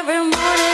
Every morning